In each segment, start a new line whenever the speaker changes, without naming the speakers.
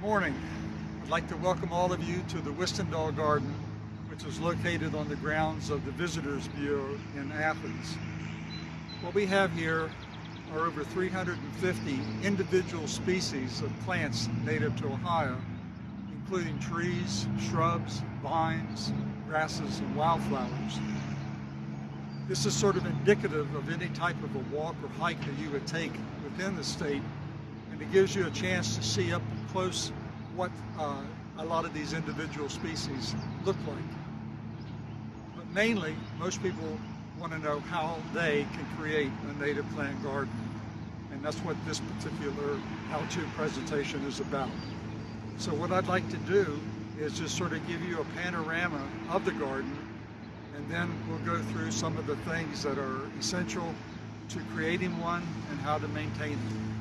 Good morning. I'd like to welcome all of you to the Westendal Garden, which is located on the grounds of the Visitors Bureau in Athens. What we have here are over 350 individual species of plants native to Ohio, including trees, shrubs, vines, grasses, and wildflowers. This is sort of indicative of any type of a walk or hike that you would take within the state, and it gives you a chance to see up close what uh, a lot of these individual species look like. But mainly, most people want to know how they can create a native plant garden. And that's what this particular how-to presentation is about. So what I'd like to do is just sort of give you a panorama of the garden and then we'll go through some of the things that are essential to creating one and how to maintain it.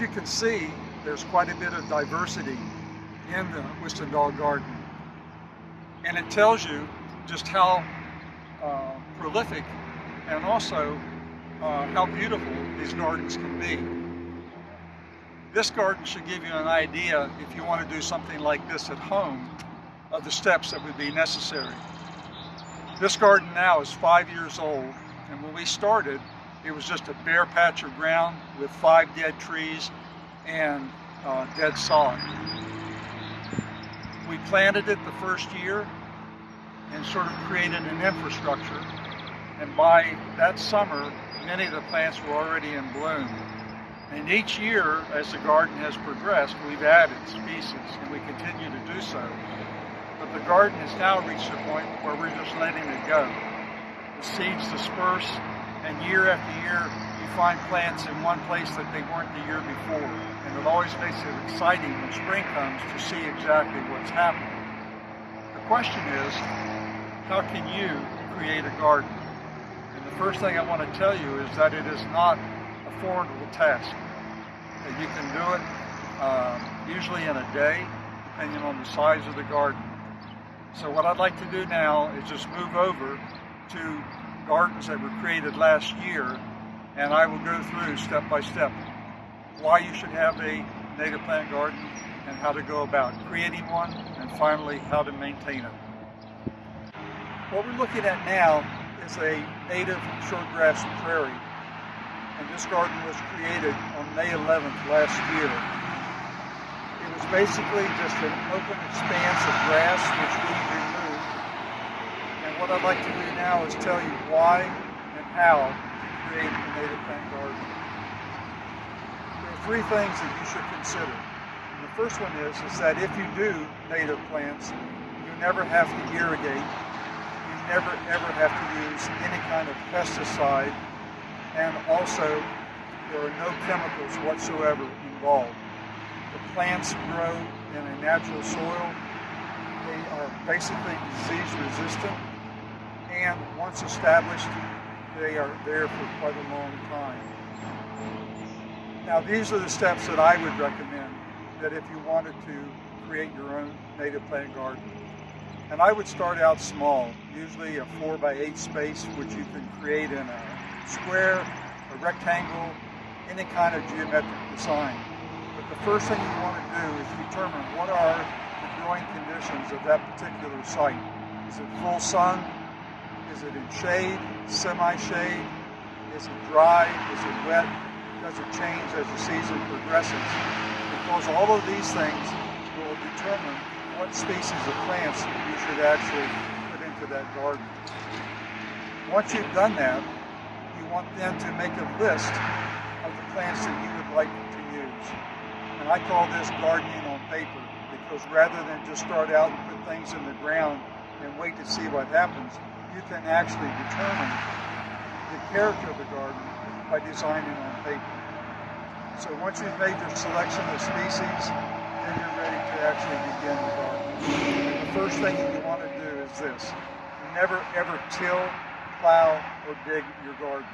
You can see, there's quite a bit of diversity in the Westendal Garden. And it tells you just how uh, prolific and also uh, how beautiful these gardens can be. This garden should give you an idea, if you want to do something like this at home, of the steps that would be necessary. This garden now is five years old, and when we started, it was just a bare patch of ground with five dead trees and uh, dead sod. We planted it the first year and sort of created an infrastructure. And by that summer, many of the plants were already in bloom. And each year, as the garden has progressed, we've added species, and we continue to do so. But the garden has now reached a point where we're just letting it go. The seeds disperse, and year after year you find plants in one place that they weren't the year before. And it always makes it exciting when spring comes to see exactly what's happening. The question is, how can you create a garden? And the first thing I want to tell you is that it is not a formidable task. You can do it um, usually in a day, depending on the size of the garden. So what I'd like to do now is just move over to gardens that were created last year, and I will go through step by step why you should have a native plant garden and how to go about creating one, and finally how to maintain it. What we're looking at now is a native shortgrass prairie, and this garden was created on May 11th last year. It was basically just an open expanse of grass which we removed what I'd like to do now is tell you why and how to create a native plant garden. There are three things that you should consider. And the first one is, is that if you do native plants, you never have to irrigate. You never ever have to use any kind of pesticide. And also, there are no chemicals whatsoever involved. The plants grow in a natural soil. They are basically disease resistant and once established, they are there for quite a long time. Now these are the steps that I would recommend that if you wanted to create your own native plant garden. And I would start out small, usually a four by eight space, which you can create in a square, a rectangle, any kind of geometric design. But the first thing you want to do is determine what are the growing conditions of that particular site. Is it full sun? Is it in shade, semi-shade? Is it dry? Is it wet? does it change as the season progresses? Because all of these things will determine what species of plants you should actually put into that garden. Once you've done that, you want then to make a list of the plants that you would like to use. And I call this gardening on paper because rather than just start out and put things in the ground and wait to see what happens, you can actually determine the character of the garden by designing on paper. So once you've made your selection of species, then you're ready to actually begin the garden. The first thing that you want to do is this. Never ever till, plow, or dig your garden.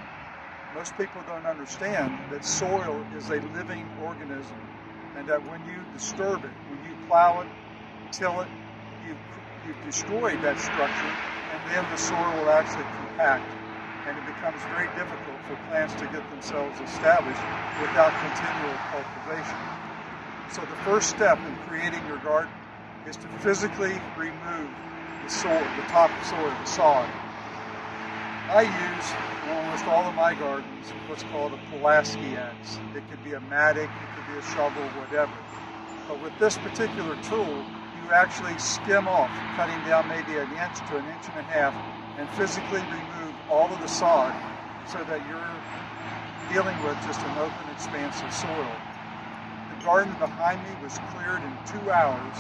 Most people don't understand that soil is a living organism and that when you disturb it, when you plow it, till it, you've, you've destroyed that structure then the soil will actually compact and it becomes very difficult for plants to get themselves established without continual cultivation. So the first step in creating your garden is to physically remove the soil, the top soil, the sod. I use in almost all of my gardens what's called a Pulaski axe. It could be a mattock, it could be a shovel, whatever. But with this particular tool, actually skim off, cutting down maybe an inch to an inch and a half, and physically remove all of the sod so that you're dealing with just an open expanse of soil. The garden behind me was cleared in two hours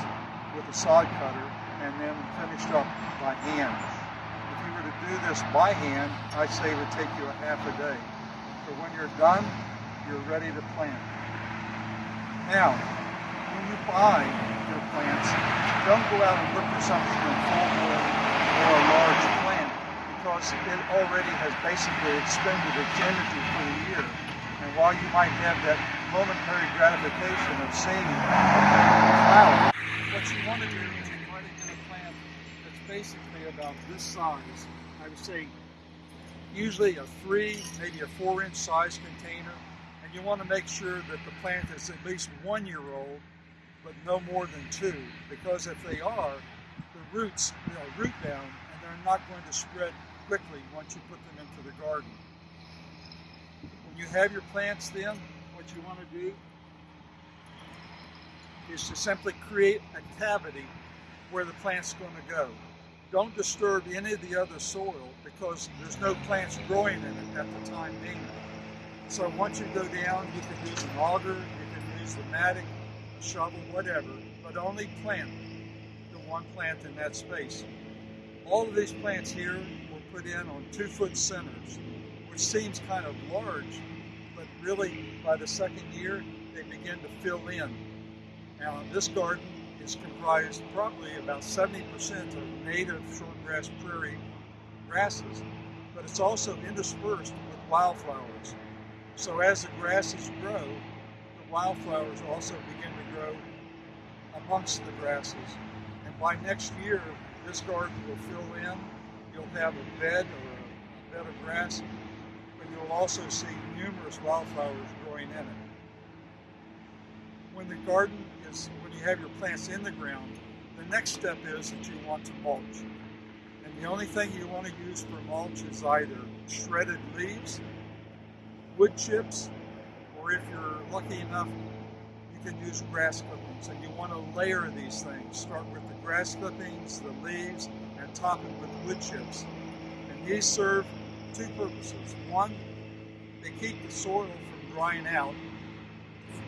with a sod cutter and then finished up by hand. If you were to do this by hand, I'd say it would take you a half a day. But when you're done, you're ready to plant. Now, when you buy your plants, don't go out and look for something in full or a large plant because it already has basically expended its energy for the year. And while you might have that momentary gratification of seeing a flower, what you want to do is you try to get a plant that's basically about this size. I would say usually a three, maybe a four inch size container. And you want to make sure that the plant is at least one year old, but no more than two. Because if they are, the roots know, root down and they're not going to spread quickly once you put them into the garden. When you have your plants then, what you want to do is to simply create a cavity where the plant's going to go. Don't disturb any of the other soil because there's no plants growing in it at the time being. So once you go down, you can use an auger, you can use the mattock, shovel, whatever, but only plant the one plant in that space. All of these plants here were put in on two foot centers, which seems kind of large, but really by the second year, they begin to fill in. Now this garden is comprised probably about 70% of native shortgrass prairie grasses, but it's also interspersed with wildflowers. So as the grasses grow, wildflowers also begin to grow amongst the grasses. And by next year, this garden will fill in. You'll have a bed or a bed of grass, but you'll also see numerous wildflowers growing in it. When the garden is, when you have your plants in the ground, the next step is that you want to mulch. And the only thing you want to use for mulch is either shredded leaves, wood chips, or if you're lucky enough, you can use grass clippings. And you want to layer these things. Start with the grass clippings, the leaves, and top it with wood chips. And these serve two purposes. One, they keep the soil from drying out,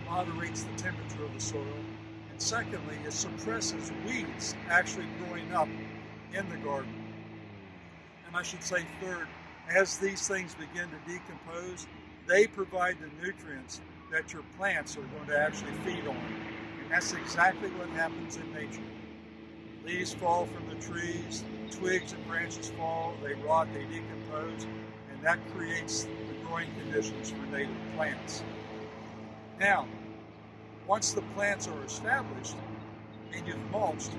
moderates the temperature of the soil. And secondly, it suppresses weeds actually growing up in the garden. And I should say third, as these things begin to decompose, they provide the nutrients that your plants are going to actually feed on. And that's exactly what happens in nature. Leaves fall from the trees, twigs and branches fall, they rot, they decompose, and that creates the growing conditions for native plants. Now, once the plants are established and you've mulched,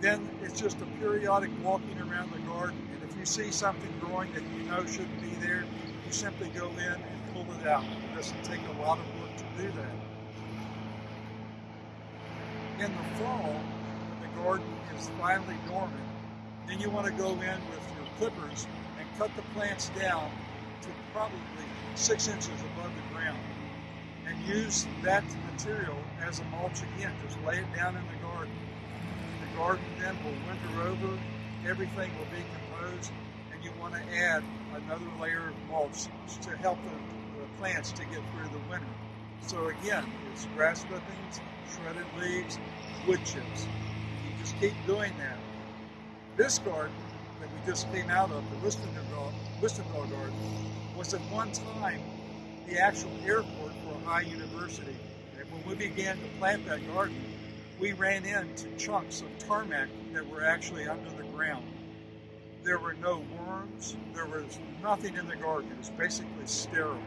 then it's just a periodic walking around the garden. And if you see something growing that you know shouldn't be there, you simply go in and pull it out. It doesn't take a lot of work to do that. In the fall, when the garden is finally dormant, then you want to go in with your clippers and cut the plants down to probably six inches above the ground. and use that material as a mulch again. Just lay it down in the garden. The garden then will winter over, everything will decompose, and you want to add another layer of mulch to help the plants to get through the winter. So again, it's grass clippings, shredded leaves, wood chips. You just keep doing that. This garden that we just came out of, the Listendahl garden, was at one time the actual airport for Ohio University. And when we began to plant that garden, we ran into chunks of tarmac that were actually under the ground. There were no worms, there was nothing in the garden. It was basically sterile.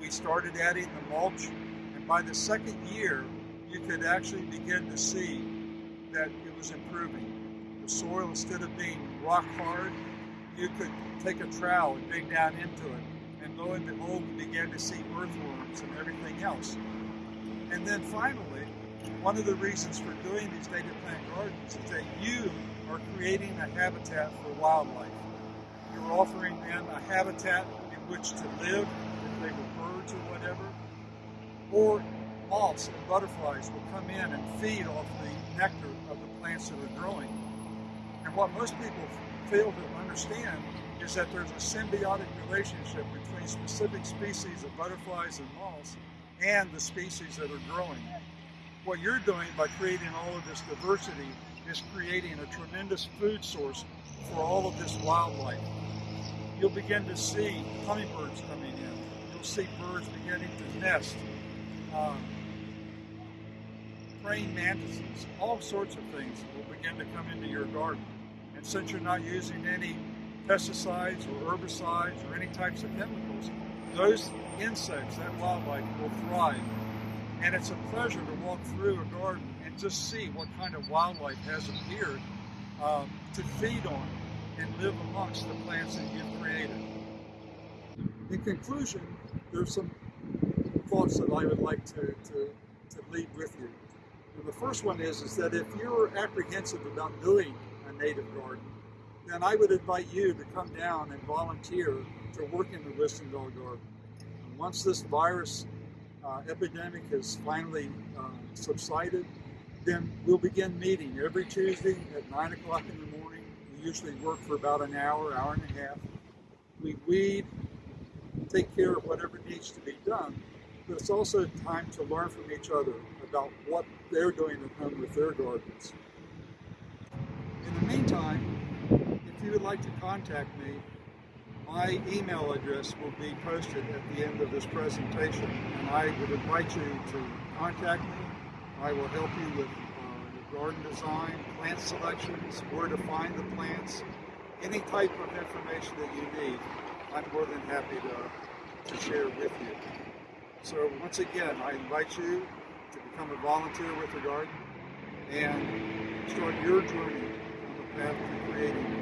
We started adding the mulch, and by the second year, you could actually begin to see that it was improving. The soil, instead of being rock hard, you could take a trowel and dig down into it. And lo and behold, we began to see earthworms and everything else. And then finally, one of the reasons for doing these native plant gardens is that you are creating a habitat for wildlife. You're offering them a habitat in which to live, they were birds or whatever, or moths and butterflies will come in and feed off the nectar of the plants that are growing. And what most people fail to understand is that there's a symbiotic relationship between specific species of butterflies and moths and the species that are growing. What you're doing by creating all of this diversity is creating a tremendous food source for all of this wildlife. You'll begin to see hummingbirds coming in. You'll see birds beginning to nest. Um, praying mantises, all sorts of things will begin to come into your garden. And since you're not using any pesticides or herbicides or any types of chemicals, those insects, that wildlife will thrive. And it's a pleasure to walk through a garden and just see what kind of wildlife has appeared um, to feed on and live amongst the plants that you've created. In conclusion, there's some thoughts that I would like to, to, to leave with you. And the first one is, is that if you're apprehensive about doing a native garden, then I would invite you to come down and volunteer to work in the Listendahl garden. And once this virus uh, epidemic has finally uh, subsided, then we'll begin meeting every Tuesday at 9 o'clock in the morning. We usually work for about an hour, hour and a half. We weed, take care of whatever needs to be done, but it's also time to learn from each other about what they're doing at home with their gardens. In the meantime, if you would like to contact me, my email address will be posted at the end of this presentation, and I would invite you to contact me. I will help you with uh, your garden design, plant selections, where to find the plants, any type of information that you need. I'm more than happy to, to share with you. So once again, I invite you to become a volunteer with the garden and start your journey on the path to creating